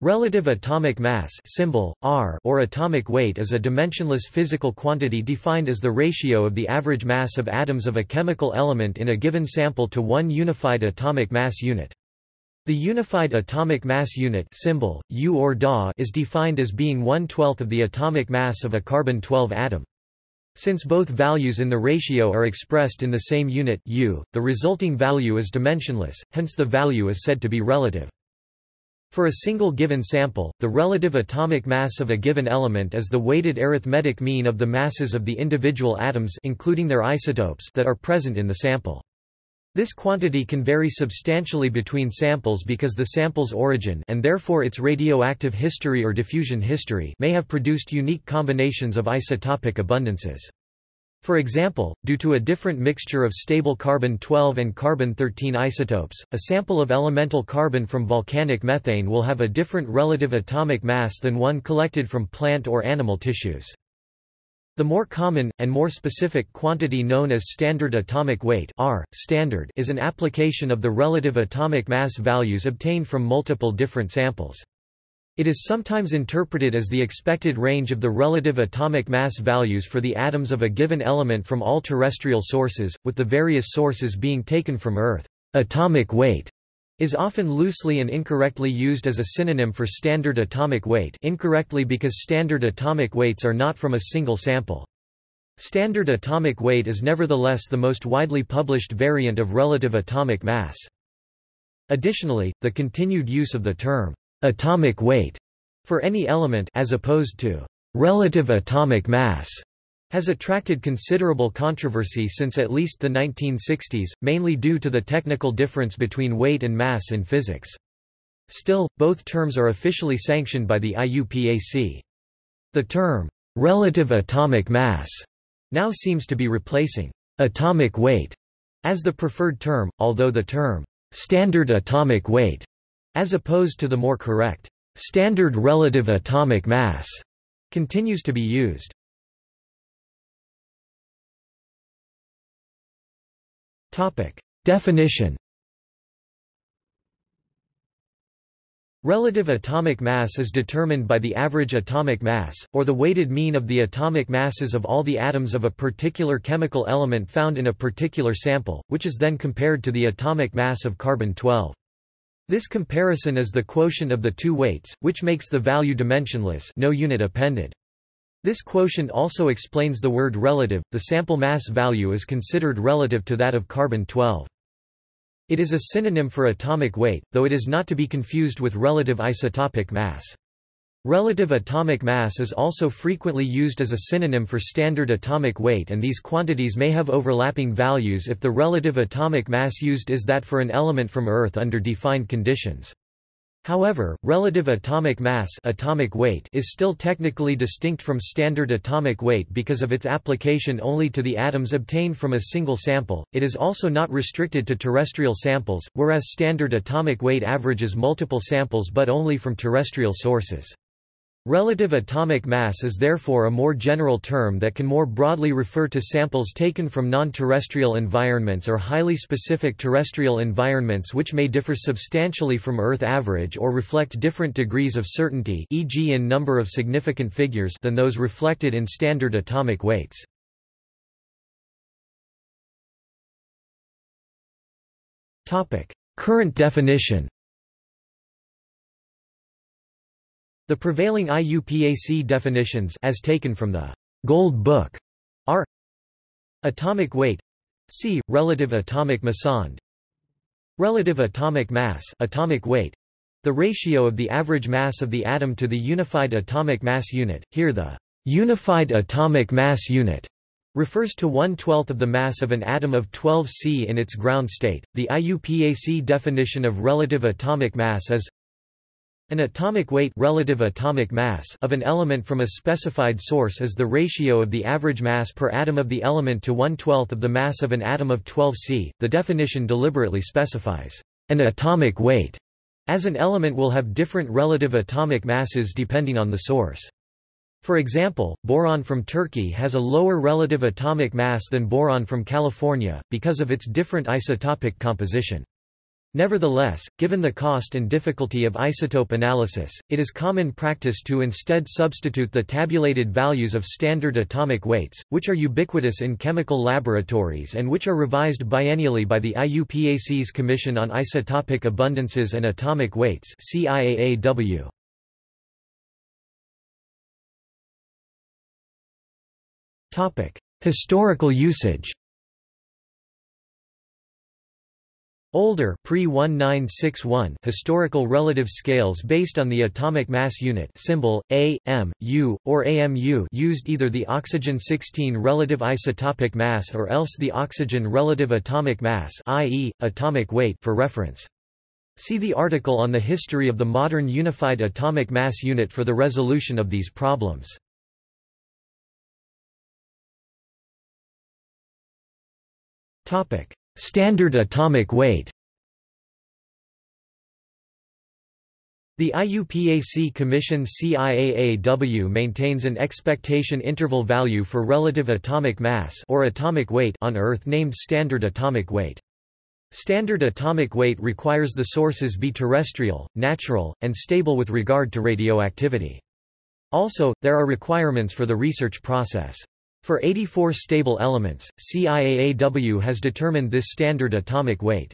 Relative atomic mass symbol, R or atomic weight is a dimensionless physical quantity defined as the ratio of the average mass of atoms of a chemical element in a given sample to one unified atomic mass unit. The unified atomic mass unit symbol, U or Da is defined as being one-twelfth of the atomic mass of a carbon-12 atom. Since both values in the ratio are expressed in the same unit U, the resulting value is dimensionless, hence the value is said to be relative. For a single given sample, the relative atomic mass of a given element is the weighted arithmetic mean of the masses of the individual atoms including their isotopes that are present in the sample. This quantity can vary substantially between samples because the sample's origin and therefore its radioactive history or diffusion history may have produced unique combinations of isotopic abundances. For example, due to a different mixture of stable carbon-12 and carbon-13 isotopes, a sample of elemental carbon from volcanic methane will have a different relative atomic mass than one collected from plant or animal tissues. The more common, and more specific quantity known as standard atomic weight R, standard is an application of the relative atomic mass values obtained from multiple different samples. It is sometimes interpreted as the expected range of the relative atomic mass values for the atoms of a given element from all terrestrial sources, with the various sources being taken from Earth. Atomic weight is often loosely and incorrectly used as a synonym for standard atomic weight incorrectly because standard atomic weights are not from a single sample. Standard atomic weight is nevertheless the most widely published variant of relative atomic mass. Additionally, the continued use of the term atomic weight for any element as opposed to relative atomic mass has attracted considerable controversy since at least the 1960s, mainly due to the technical difference between weight and mass in physics. Still, both terms are officially sanctioned by the IUPAC. The term, relative atomic mass, now seems to be replacing atomic weight as the preferred term, although the term standard atomic weight as opposed to the more correct, standard relative atomic mass, continues to be used. Definition Relative atomic mass is determined by the average atomic mass, or the weighted mean of the atomic masses of all the atoms of a particular chemical element found in a particular sample, which is then compared to the atomic mass of carbon-12. This comparison is the quotient of the two weights, which makes the value dimensionless no unit appended. This quotient also explains the word relative, the sample mass value is considered relative to that of carbon-12. It is a synonym for atomic weight, though it is not to be confused with relative isotopic mass. Relative atomic mass is also frequently used as a synonym for standard atomic weight and these quantities may have overlapping values if the relative atomic mass used is that for an element from Earth under defined conditions. However, relative atomic mass atomic weight is still technically distinct from standard atomic weight because of its application only to the atoms obtained from a single sample. It is also not restricted to terrestrial samples, whereas standard atomic weight averages multiple samples but only from terrestrial sources. Relative atomic mass is therefore a more general term that can more broadly refer to samples taken from non-terrestrial environments or highly specific terrestrial environments which may differ substantially from Earth average or reflect different degrees of certainty e.g. in number of significant figures than those reflected in standard atomic weights. Current definition The prevailing IUPAC definitions as taken from the Gold Book are atomic weight c relative atomic massand relative atomic mass atomic weight the ratio of the average mass of the atom to the unified atomic mass unit here the unified atomic mass unit refers to one-twelfth of the mass of an atom of 12 C in its ground state. The IUPAC definition of relative atomic mass is an atomic weight relative atomic mass of an element from a specified source is the ratio of the average mass per atom of the element to one-twelfth of the mass of an atom of 12 C. The definition deliberately specifies an atomic weight, as an element will have different relative atomic masses depending on the source. For example, boron from Turkey has a lower relative atomic mass than boron from California, because of its different isotopic composition. Nevertheless, given the cost and difficulty of isotope analysis, it is common practice to instead substitute the tabulated values of standard atomic weights, which are ubiquitous in chemical laboratories and which are revised biennially by the IUPAC's Commission on Isotopic Abundances and Atomic Weights CIAAW. Historical usage Older pre-1961 historical relative scales based on the atomic mass unit symbol A, M, U, or AMU used either the oxygen-16 relative isotopic mass or else the oxygen relative atomic mass i.e., atomic weight for reference. See the article on the history of the modern unified atomic mass unit for the resolution of these problems. Standard atomic weight The IUPAC Commission CIAAW maintains an expectation interval value for relative atomic mass or atomic weight on Earth named standard atomic weight. Standard atomic weight requires the sources be terrestrial, natural, and stable with regard to radioactivity. Also, there are requirements for the research process. For 84 stable elements, CIAAW has determined this standard atomic weight.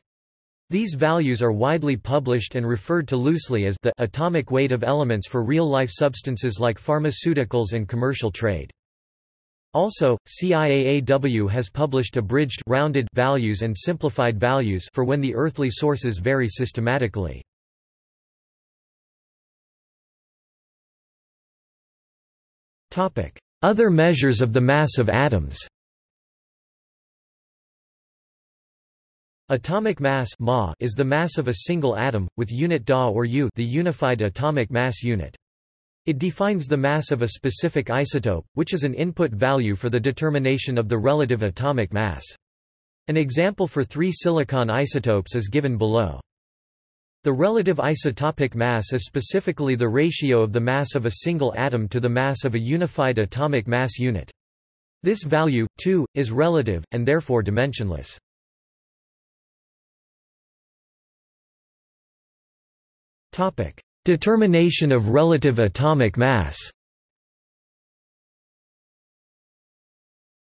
These values are widely published and referred to loosely as the atomic weight of elements for real-life substances like pharmaceuticals and commercial trade. Also, CIAAW has published abridged rounded values and simplified values for when the earthly sources vary systematically. Topic: other measures of the mass of atoms Atomic mass ma is the mass of a single atom, with unit Da or U the unified atomic mass unit. It defines the mass of a specific isotope, which is an input value for the determination of the relative atomic mass. An example for three silicon isotopes is given below. The relative isotopic mass is specifically the ratio of the mass of a single atom to the mass of a unified atomic mass unit. This value, too, is relative, and therefore dimensionless. Determination of relative atomic mass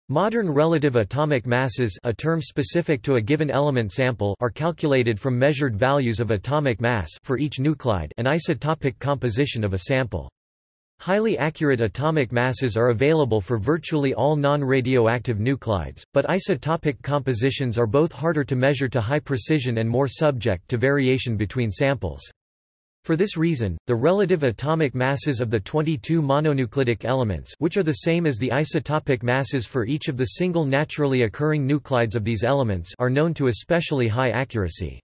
Modern relative atomic masses a term specific to a given element sample are calculated from measured values of atomic mass for each nuclide and isotopic composition of a sample. Highly accurate atomic masses are available for virtually all non-radioactive nuclides, but isotopic compositions are both harder to measure to high precision and more subject to variation between samples. For this reason, the relative atomic masses of the 22 mononuclidic elements which are the same as the isotopic masses for each of the single naturally occurring nuclides of these elements are known to especially high accuracy.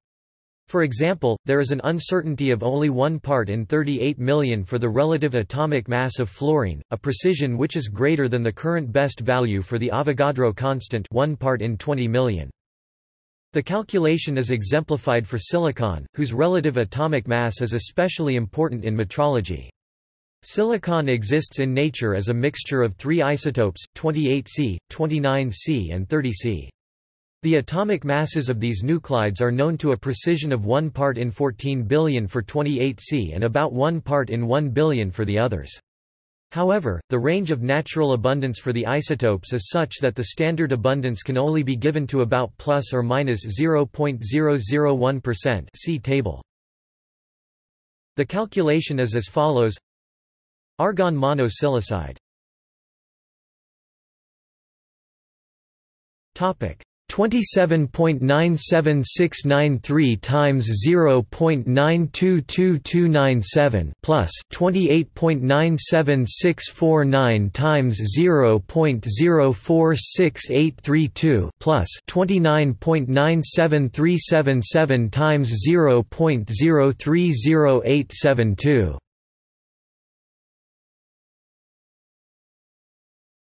For example, there is an uncertainty of only 1 part in 38 million for the relative atomic mass of fluorine, a precision which is greater than the current best value for the Avogadro constant 1 part in 20 million. The calculation is exemplified for silicon, whose relative atomic mass is especially important in metrology. Silicon exists in nature as a mixture of three isotopes, 28C, 29C and 30C. The atomic masses of these nuclides are known to a precision of 1 part in 14 billion for 28C and about 1 part in 1 billion for the others. However, the range of natural abundance for the isotopes is such that the standard abundance can only be given to about plus or minus 0.001%. See table. The calculation is as follows: Argon monosilicide. Topic: 27.97693 times 0.922297 plus 28.97649 times 0.046832 plus 29.97377 times 0.030872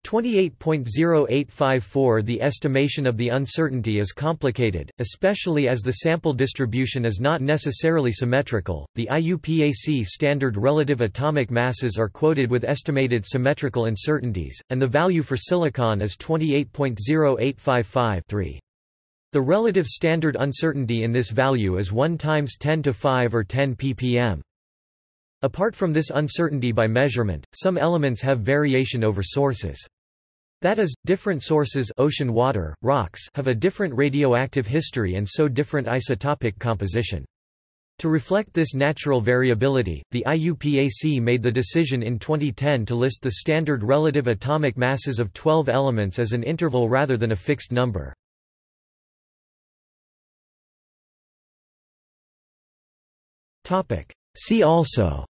28.0854 The estimation of the uncertainty is complicated, especially as the sample distribution is not necessarily symmetrical. The IUPAC standard relative atomic masses are quoted with estimated symmetrical uncertainties, and the value for silicon is 28.0855 3. The relative standard uncertainty in this value is 1 times 10 to 5 or 10 ppm. Apart from this uncertainty by measurement, some elements have variation over sources. That is, different sources ocean water, rocks have a different radioactive history and so different isotopic composition. To reflect this natural variability, the IUPAC made the decision in 2010 to list the standard relative atomic masses of 12 elements as an interval rather than a fixed number. See also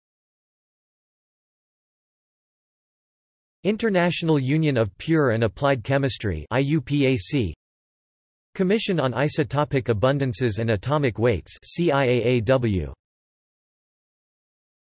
International Union of Pure and Applied Chemistry IUPAC Commission on Isotopic Abundances and Atomic Weights CIAAW